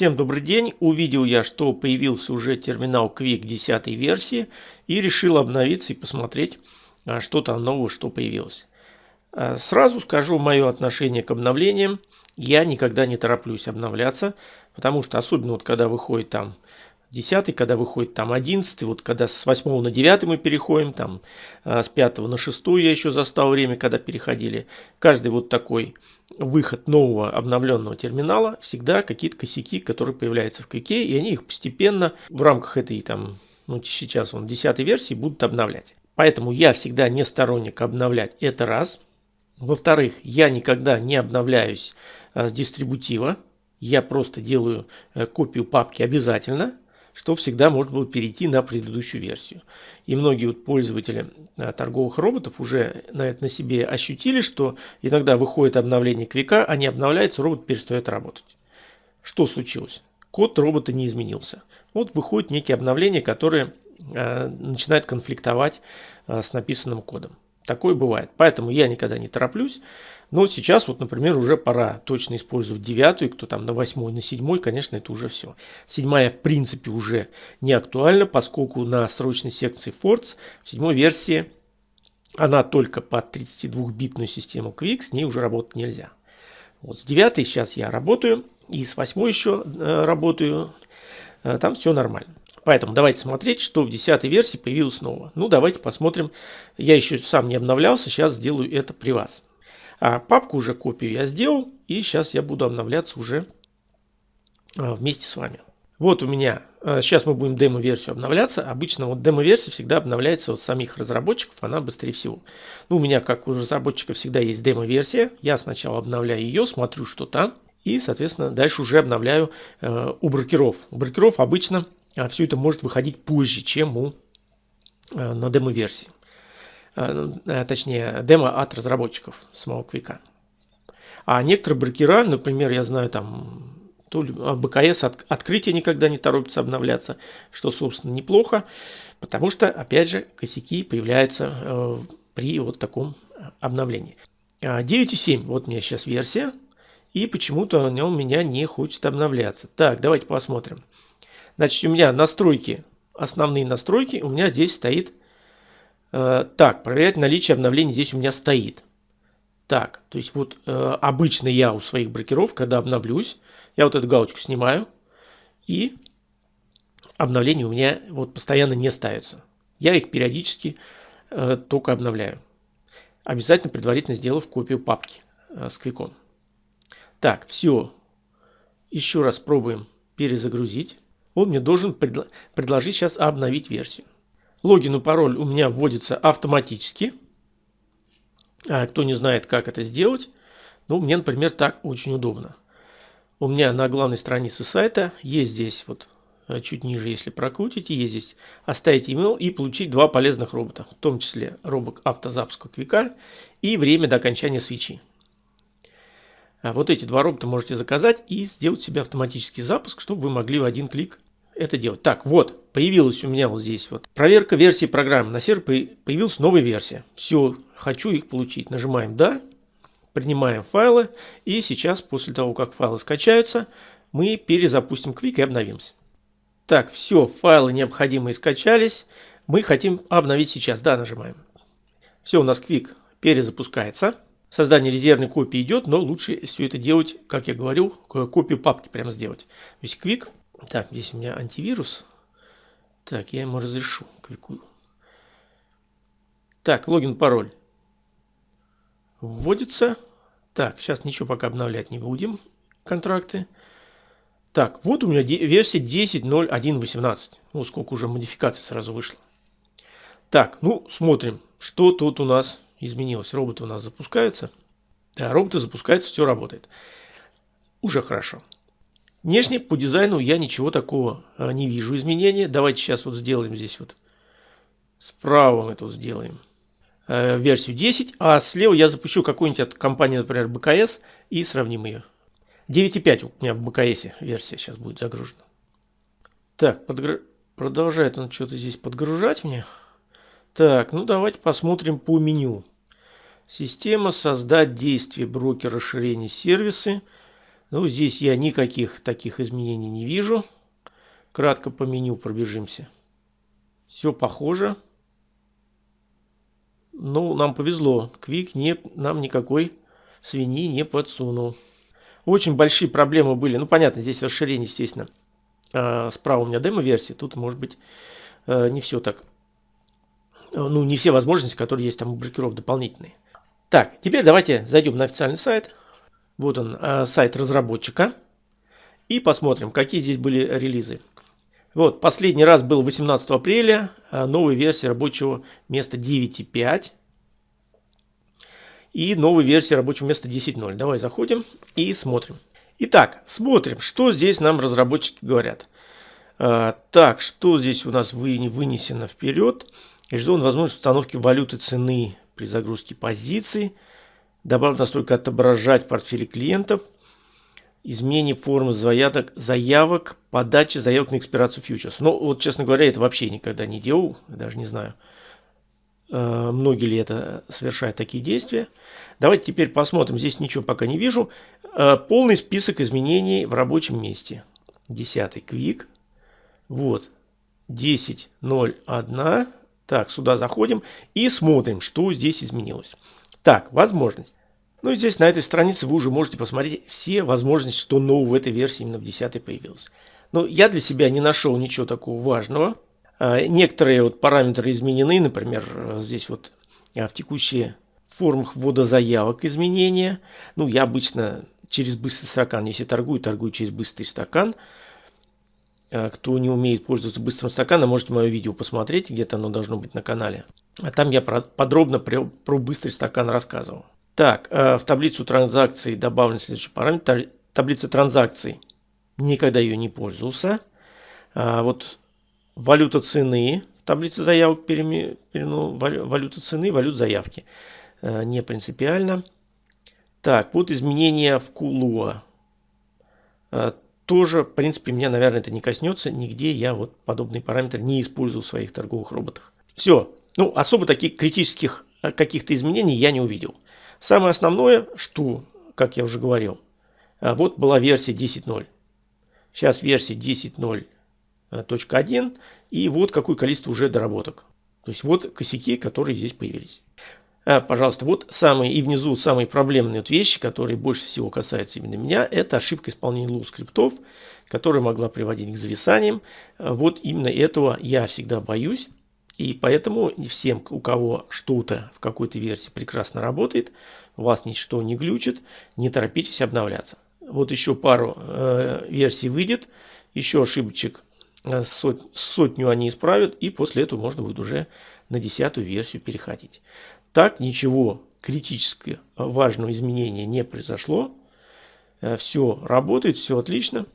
Всем добрый день. Увидел я, что появился уже терминал Quick 10 версии и решил обновиться и посмотреть, а, что там нового, что появилось. А, сразу скажу мое отношение к обновлениям. Я никогда не тороплюсь обновляться, потому что особенно вот когда выходит там 10, когда выходит там 11, вот когда с 8 на 9 мы переходим, там а, с 5 на 6 я еще застал время, когда переходили. Каждый вот такой выход нового обновленного терминала, всегда какие-то косяки, которые появляются в кике, и они их постепенно в рамках этой там, ну сейчас он 10 версии будут обновлять. Поэтому я всегда не сторонник обновлять это раз. Во-вторых, я никогда не обновляюсь а, с дистрибутива. Я просто делаю а, копию папки обязательно что всегда можно было перейти на предыдущую версию. И многие вот пользователи а, торговых роботов уже на это на себе ощутили, что иногда выходит обновление квика, они обновляются, робот перестает работать. Что случилось? Код робота не изменился. Вот выходит некие обновления, которые э, начинают конфликтовать э, с написанным кодом. Такое бывает. Поэтому я никогда не тороплюсь. Но сейчас вот, например, уже пора точно использовать девятую, кто там на восьмой, на седьмой, конечно, это уже все. Седьмая, в принципе, уже не актуальна, поскольку на срочной секции Forts в седьмой версии она только под 32-битную систему Quick, с ней уже работать нельзя. Вот с девятой сейчас я работаю, и с восьмой еще э, работаю, э, там все нормально. Поэтому давайте смотреть, что в 10 версии появилось нового. Ну, давайте посмотрим. Я еще сам не обновлялся, сейчас сделаю это при вас. А папку уже копию я сделал, и сейчас я буду обновляться уже а, вместе с вами. Вот у меня, сейчас а, мы будем демо-версию обновляться. Обычно вот демо-версия всегда обновляется от самих разработчиков, она быстрее всего. Ну, у меня, как у разработчика, всегда есть демо-версия. Я сначала обновляю ее, смотрю, что там. И, соответственно, дальше уже обновляю э, у брокеров. У брокеров обычно все это может выходить позже, чем у, э, на демо-версии. Э, э, точнее, демо от разработчиков самого Квика. А некоторые брокера, например, я знаю там, то а, БКС от, открытие никогда не торопится обновляться, что, собственно, неплохо, потому что, опять же, косяки появляются э, при вот таком обновлении. 9.7, а, вот у меня сейчас версия, и почему-то он у меня не хочет обновляться. Так, давайте посмотрим. Значит, у меня настройки, основные настройки, у меня здесь стоит Э, так, проверять наличие обновлений здесь у меня стоит. Так, то есть вот э, обычно я у своих брокеров, когда обновлюсь, я вот эту галочку снимаю, и обновления у меня вот постоянно не ставятся. Я их периодически э, только обновляю. Обязательно предварительно сделав копию папки э, с квиком. Так, все. Еще раз пробуем перезагрузить. Он мне должен предло предложить сейчас обновить версию. Логин и пароль у меня вводится автоматически. А кто не знает, как это сделать, ну, мне, например, так очень удобно. У меня на главной странице сайта есть здесь вот э, чуть ниже, если прокрутите, есть здесь оставить email и получить два полезных робота, в том числе робот автозапуска квика и время до окончания свечи. А вот эти два робота можете заказать и сделать себе автоматический запуск, чтобы вы могли в один клик это делать. Так, вот, появилась у меня вот здесь вот проверка версии программы. На сервере появилась новая версия. Все, хочу их получить. Нажимаем «Да», принимаем файлы. И сейчас, после того, как файлы скачаются, мы перезапустим Quick и обновимся. Так, все, файлы необходимые скачались. Мы хотим обновить сейчас. Да, нажимаем. Все, у нас Quick перезапускается. Создание резервной копии идет, но лучше все это делать, как я говорил, копию папки прямо сделать. То есть Quick так, здесь у меня антивирус. Так, я ему разрешу. Квику. Так, логин, пароль. Вводится. Так, сейчас ничего пока обновлять не будем. Контракты. Так, вот у меня версия 10.01.18. Вот сколько уже модификаций сразу вышло. Так, ну, смотрим, что тут у нас изменилось. Роботы у нас запускаются. Да, роботы запускаются, все работает. Уже хорошо. Внешне по дизайну я ничего такого а, не вижу изменения. Давайте сейчас вот сделаем здесь вот. Справа мы тут сделаем э, версию 10, а слева я запущу какую-нибудь от компании, например, БКС и сравним ее. 9.5 у меня в БКС версия сейчас будет загружена. Так, подгр... продолжает он что-то здесь подгружать мне. Так, ну давайте посмотрим по меню. Система, создать действие, брокер, расширение, сервисы. Ну, здесь я никаких таких изменений не вижу. Кратко по меню пробежимся. Все похоже. Ну, нам повезло. Квик не, нам никакой свиньи не подсунул. Очень большие проблемы были. Ну, понятно, здесь расширение, естественно. А, справа у меня демо-версия. Тут, может быть, э, не все так. Ну, не все возможности, которые есть там у брокеров дополнительные. Так, теперь давайте зайдем на официальный сайт. Вот он, э, сайт разработчика. И посмотрим, какие здесь были релизы. Вот, последний раз был 18 апреля, э, новая версия рабочего места 9.5 и новая версия рабочего места 10.0. Давай заходим и смотрим. Итак, смотрим, что здесь нам разработчики говорят. А, так, что здесь у нас вынесено вперед. Реализован возможность установки валюты цены при загрузке позиций. Добавлена настройка отображать портфели клиентов. Изменение формы заявок, заявок, подачи заявок на экспирацию фьючерс. Но вот, честно говоря, это вообще никогда не делал, даже не знаю. Э, многие ли это совершают такие действия. Давайте теперь посмотрим. Здесь ничего пока не вижу. Э, полный список изменений в рабочем месте. 10 квик. Вот. 10.01. Так, сюда заходим и смотрим, что здесь изменилось. Так, возможность. Ну и здесь на этой странице вы уже можете посмотреть все возможности, что нового в этой версии именно в 10 появилось. Но я для себя не нашел ничего такого важного. А, некоторые вот параметры изменены, например, здесь вот а, в текущие формах ввода заявок изменения. Ну, я обычно через быстрый стакан, если торгую, торгую через быстрый стакан. А, кто не умеет пользоваться быстрым стаканом, можете мое видео посмотреть, где-то оно должно быть на канале. А там я подробно про, быстрый стакан рассказывал. Так, в таблицу транзакций добавлен следующий параметр. Таблица транзакций. Никогда ее не пользовался. Вот валюта цены, таблица заявок переме, ну, валюта цены, валют заявки. Э, не принципиально. Так, вот изменения в Кулуа. Э, тоже, в принципе, меня, наверное, это не коснется. Нигде я вот подобные параметры не использую в своих торговых роботах. Все. Ну, особо таких критических э, каких-то изменений я не увидел. Самое основное, что, как я уже говорил, вот была версия 10.0. Сейчас версия 10.0 точка 1. И вот какое количество уже доработок. То есть вот косяки, которые здесь появились. А, пожалуйста, вот самые и внизу самые проблемные вот вещи, которые больше всего касаются именно меня, это ошибка исполнения лу скриптов, которая могла приводить к зависаниям. Вот именно этого я всегда боюсь. И поэтому всем, у кого что-то в какой-то версии прекрасно работает, у вас ничто не глючит, не торопитесь обновляться. Вот еще пару э, версий выйдет, еще ошибочек Э, сот, сотню они исправят, и после этого можно будет уже на десятую версию переходить. Так ничего критически важного изменения не произошло. Э, все работает, все отлично.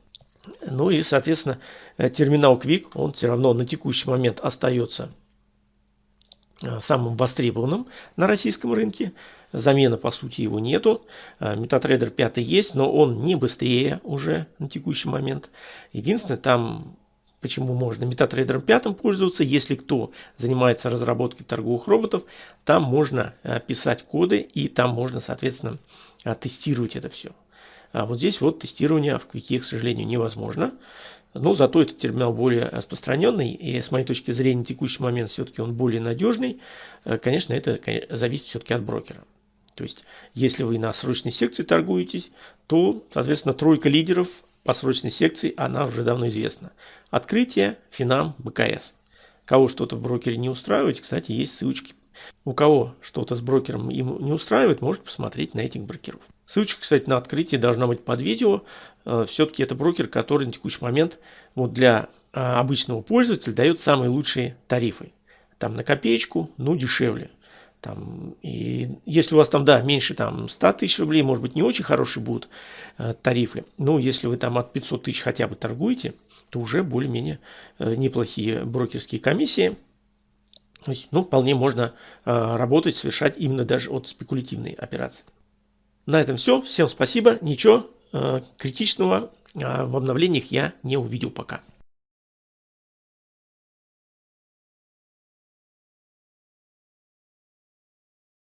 Ну и, соответственно, э, терминал Quick, он все равно на текущий момент остается самым востребованным на российском рынке. Замена, по сути, его нету. MetaTrader 5 есть, но он не быстрее уже на текущий момент. Единственное, там почему можно MetaTrader 5 пользоваться. Если кто занимается разработкой торговых роботов, там можно э, писать коды и там можно, соответственно, э, тестировать это все. А вот здесь вот тестирование в Quick, к сожалению, невозможно. Но зато этот терминал более распространенный, и с моей точки зрения, в текущий момент все-таки он более надежный. Э, конечно, это зависит все-таки от брокера. То есть, если вы на срочной секции торгуетесь, то, соответственно, тройка лидеров по срочной секции, она уже давно известна. Открытие, Финам, БКС. Кого что-то в брокере не устраивает, кстати, есть ссылочки. У кого что-то с брокером им не устраивает, может посмотреть на этих брокеров. Ссылочка, кстати, на открытие должна быть под видео. Э, Все-таки это брокер, который на текущий момент вот для э, обычного пользователя дает самые лучшие тарифы. Там на копеечку, ну дешевле. Там, и если у вас там, да, меньше там 100 тысяч рублей, может быть, не очень хорошие будут э, тарифы. Но если вы там от 500 тысяч хотя бы торгуете, то уже более-менее э, неплохие брокерские комиссии. То есть, ну, вполне можно э, работать, совершать именно даже от спекулятивной операции. На этом все. Всем спасибо. Ничего э, критичного э, в обновлениях я не увидел пока.